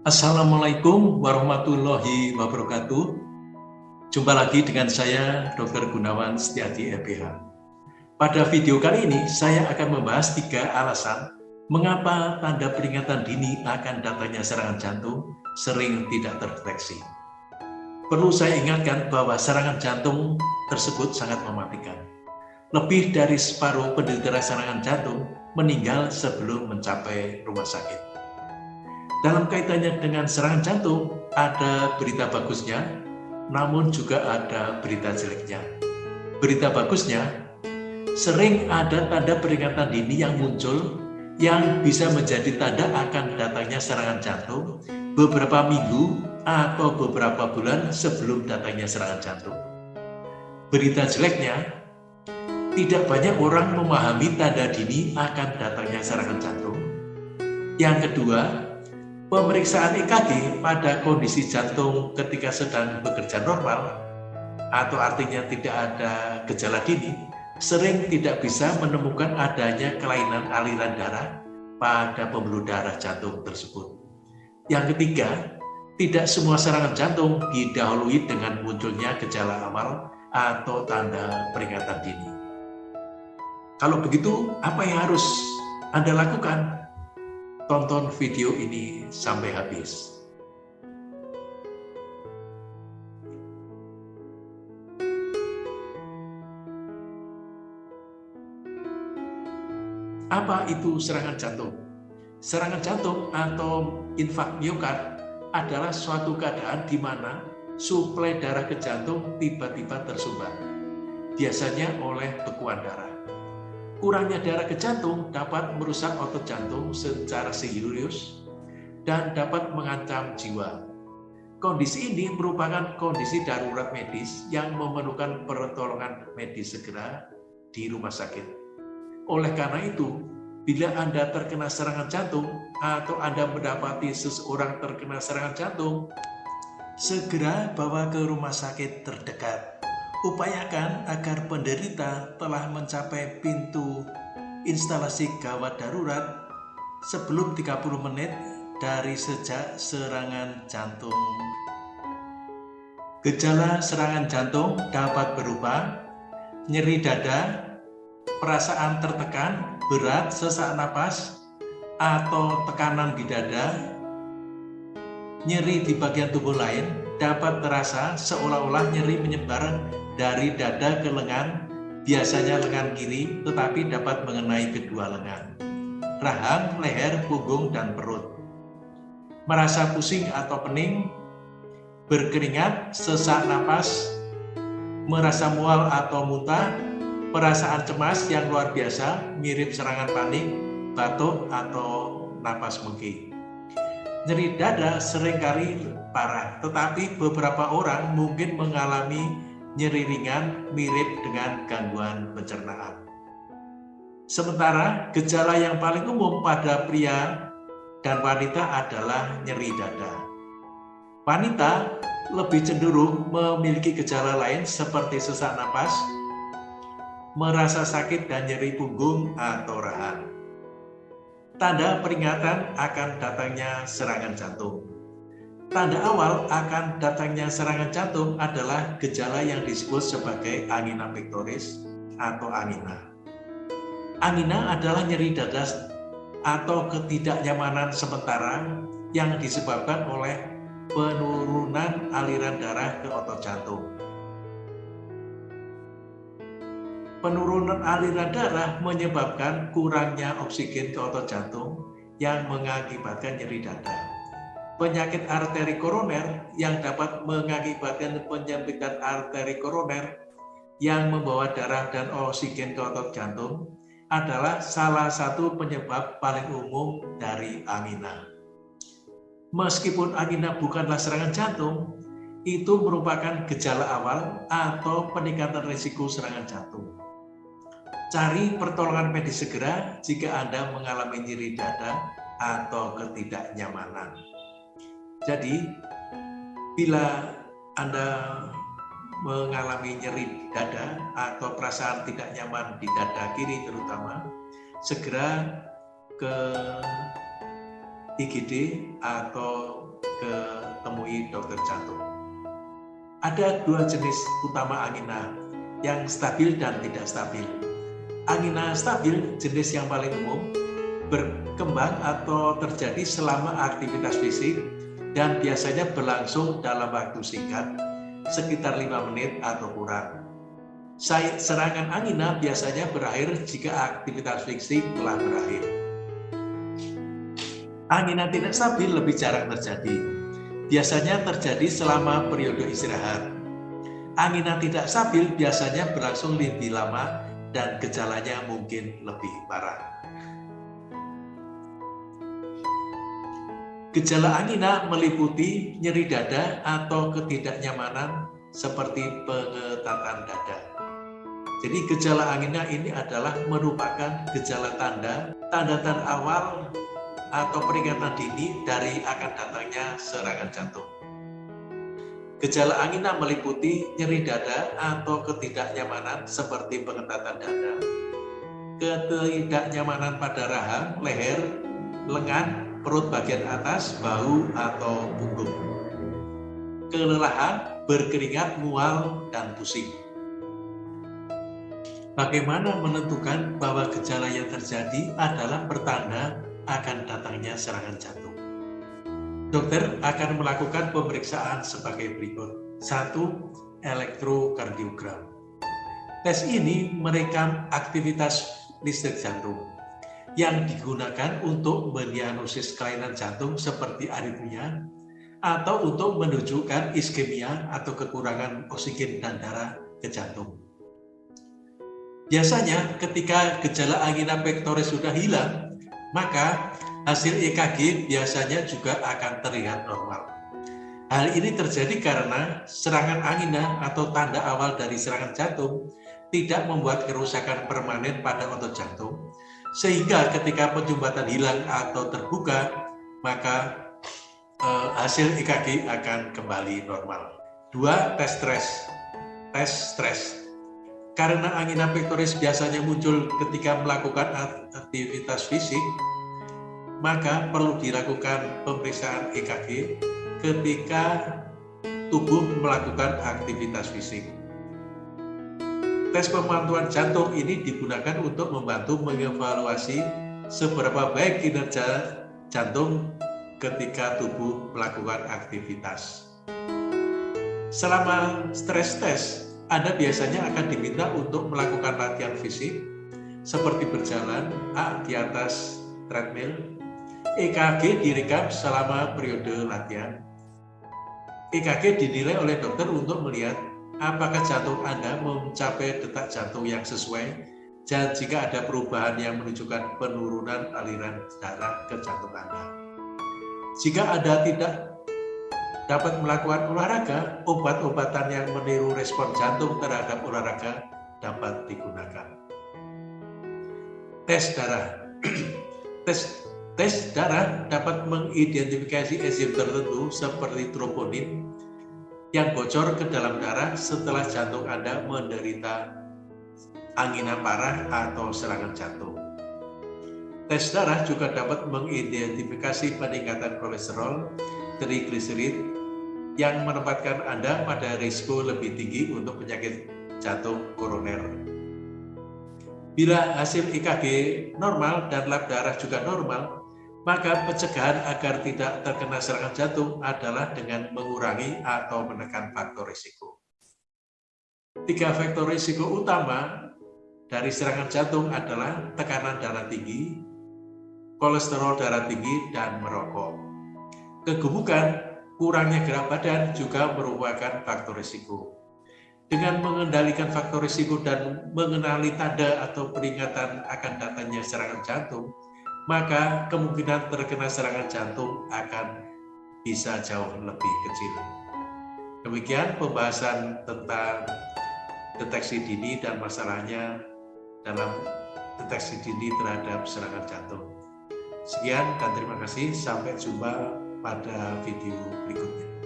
Assalamualaikum warahmatullahi wabarakatuh. Jumpa lagi dengan saya, Dr. Gunawan Setiadi LPH. Pada video kali ini, saya akan membahas tiga alasan mengapa tanda peringatan dini akan datangnya serangan jantung sering tidak terdeteksi. Perlu saya ingatkan bahwa serangan jantung tersebut sangat mematikan. Lebih dari separuh penderita serangan jantung meninggal sebelum mencapai rumah sakit. Dalam kaitannya dengan serangan jantung, ada berita bagusnya, namun juga ada berita jeleknya. Berita bagusnya, sering ada tanda peringatan dini yang muncul yang bisa menjadi tanda akan datangnya serangan jantung beberapa minggu atau beberapa bulan sebelum datangnya serangan jantung. Berita jeleknya, tidak banyak orang memahami tanda dini akan datangnya serangan jantung. Yang kedua, pemeriksaan EKG pada kondisi jantung ketika sedang bekerja normal atau artinya tidak ada gejala dini, sering tidak bisa menemukan adanya kelainan aliran darah pada pembuluh darah jantung tersebut. Yang ketiga, tidak semua serangan jantung didahului dengan munculnya gejala awal atau tanda peringatan dini. Kalau begitu, apa yang harus Anda lakukan? Tonton video ini sampai habis. Apa itu serangan jantung? Serangan jantung atau infak miokard adalah suatu keadaan di mana suplai darah ke jantung tiba-tiba tersumbat, biasanya oleh bekuan darah. Kurangnya darah ke jantung dapat merusak otot jantung secara serius dan dapat mengancam jiwa. Kondisi ini merupakan kondisi darurat medis yang memerlukan pertolongan medis segera di rumah sakit. Oleh karena itu, Bila Anda terkena serangan jantung atau Anda mendapati seseorang terkena serangan jantung, segera bawa ke rumah sakit terdekat. Upayakan agar penderita telah mencapai pintu instalasi gawat darurat sebelum 30 menit dari sejak serangan jantung. Gejala serangan jantung dapat berupa nyeri dada, perasaan tertekan, berat, sesak napas, atau tekanan di dada, nyeri di bagian tubuh lain dapat terasa seolah-olah nyeri menyebar dari dada ke lengan, biasanya lengan kiri, tetapi dapat mengenai kedua lengan, rahang, leher, punggung, dan perut. Merasa pusing atau pening, berkeringat, sesak napas, merasa mual atau muntah, perasaan cemas yang luar biasa, mirip serangan panik, batuk, atau napas mengki. Nyeri dada sering kali parah, tetapi beberapa orang mungkin mengalami nyeri ringan mirip dengan gangguan pencernaan. Sementara gejala yang paling umum pada pria dan wanita adalah nyeri dada. Wanita lebih cenderung memiliki gejala lain seperti sesak napas, merasa sakit dan nyeri punggung atau rahang. Tanda peringatan akan datangnya serangan jantung. Tanda awal akan datangnya serangan jantung adalah gejala yang disebut sebagai angina pectoris atau angina. Angina adalah nyeri dada atau ketidaknyamanan sementara yang disebabkan oleh penurunan aliran darah ke otot jantung. Penurunan aliran darah menyebabkan kurangnya oksigen ke otot jantung yang mengakibatkan nyeri dada. Penyakit arteri koroner yang dapat mengakibatkan penyempitan arteri koroner yang membawa darah dan oksigen ke otot jantung adalah salah satu penyebab paling umum dari angina. Meskipun angina bukanlah serangan jantung, itu merupakan gejala awal atau peningkatan risiko serangan jantung. Cari pertolongan medis segera jika Anda mengalami nyeri dada atau ketidaknyamanan. Jadi, bila Anda mengalami nyeri dada atau perasaan tidak nyaman di dada kiri terutama, segera ke IGD atau ke temui dokter jantung. Ada dua jenis utama angina yang stabil dan tidak stabil. Angina stabil jenis yang paling umum berkembang atau terjadi selama aktivitas fisik dan biasanya berlangsung dalam waktu singkat, sekitar 5 menit atau kurang. Serangan angina biasanya berakhir jika aktivitas fisik telah berakhir. Angina tidak stabil lebih jarang terjadi. Biasanya terjadi selama periode istirahat. Angina tidak stabil biasanya berlangsung lebih lama dan gejalanya mungkin lebih parah. Gejala angina meliputi nyeri dada atau ketidaknyamanan seperti pengetatan dada. Jadi gejala angina ini adalah merupakan gejala tanda, tanda-tanda awal atau peringatan dini dari akan datangnya serangan jantung. Gejala angina meliputi nyeri dada atau ketidaknyamanan seperti pengetatan dada, ketidaknyamanan pada rahang, leher, lengan, perut bagian atas, bahu, atau punggung. Kelelahan, berkeringat, mual, dan pusing. Bagaimana menentukan bahwa gejala yang terjadi adalah pertanda akan datangnya serangan jantung? Dokter akan melakukan pemeriksaan sebagai berikut. Satu, elektrokardiogram. Tes ini merekam aktivitas listrik jantung yang digunakan untuk mendiagnosis kelainan jantung seperti aritmia atau untuk menunjukkan iskemia atau kekurangan oksigen dan darah ke jantung. Biasanya ketika gejala angina pectoris sudah hilang, maka hasil EKG biasanya juga akan terlihat normal. Hal ini terjadi karena serangan angina atau tanda awal dari serangan jantung tidak membuat kerusakan permanen pada otot jantung, sehingga ketika penjumbatan hilang atau terbuka, maka eh, hasil EKG akan kembali normal. Dua, tes stres. Tes stres. Karena angina pectoris biasanya muncul ketika melakukan aktivitas fisik, maka perlu dilakukan pemeriksaan EKG ketika tubuh melakukan aktivitas fisik. Tes pemantauan jantung ini digunakan untuk membantu mengevaluasi seberapa baik kinerja jantung ketika tubuh melakukan aktivitas. Selama stres test, Anda biasanya akan diminta untuk melakukan latihan fisik seperti berjalan A di atas treadmill, EKG direkam selama periode latihan. EKG dinilai oleh dokter untuk melihat apakah jantung Anda mencapai detak jantung yang sesuai dan jika ada perubahan yang menunjukkan penurunan aliran darah ke jantung Anda. Jika Anda tidak dapat melakukan olahraga, obat-obatan yang meniru respon jantung terhadap olahraga dapat digunakan. Tes darah Tes tes darah dapat mengidentifikasi enzim tertentu seperti troponin yang bocor ke dalam darah setelah jantung Anda menderita angina parah atau serangan jantung. Tes darah juga dapat mengidentifikasi peningkatan kolesterol, trigliserid, yang menempatkan Anda pada risiko lebih tinggi untuk penyakit jantung koroner. Bila hasil EKG normal dan lab darah juga normal, maka pencegahan agar tidak terkena serangan jantung adalah dengan mengurangi atau menekan faktor risiko. Tiga faktor risiko utama dari serangan jantung adalah tekanan darah tinggi, kolesterol darah tinggi, dan merokok. Kegemukan, kurangnya gerak badan juga merupakan faktor risiko. Dengan mengendalikan faktor risiko dan mengenali tanda atau peringatan akan datangnya serangan jantung, maka kemungkinan terkena serangan jantung akan bisa jauh lebih kecil. Demikian pembahasan tentang deteksi dini dan masalahnya dalam deteksi dini terhadap serangan jantung. Sekian dan terima kasih. Sampai jumpa pada video berikutnya.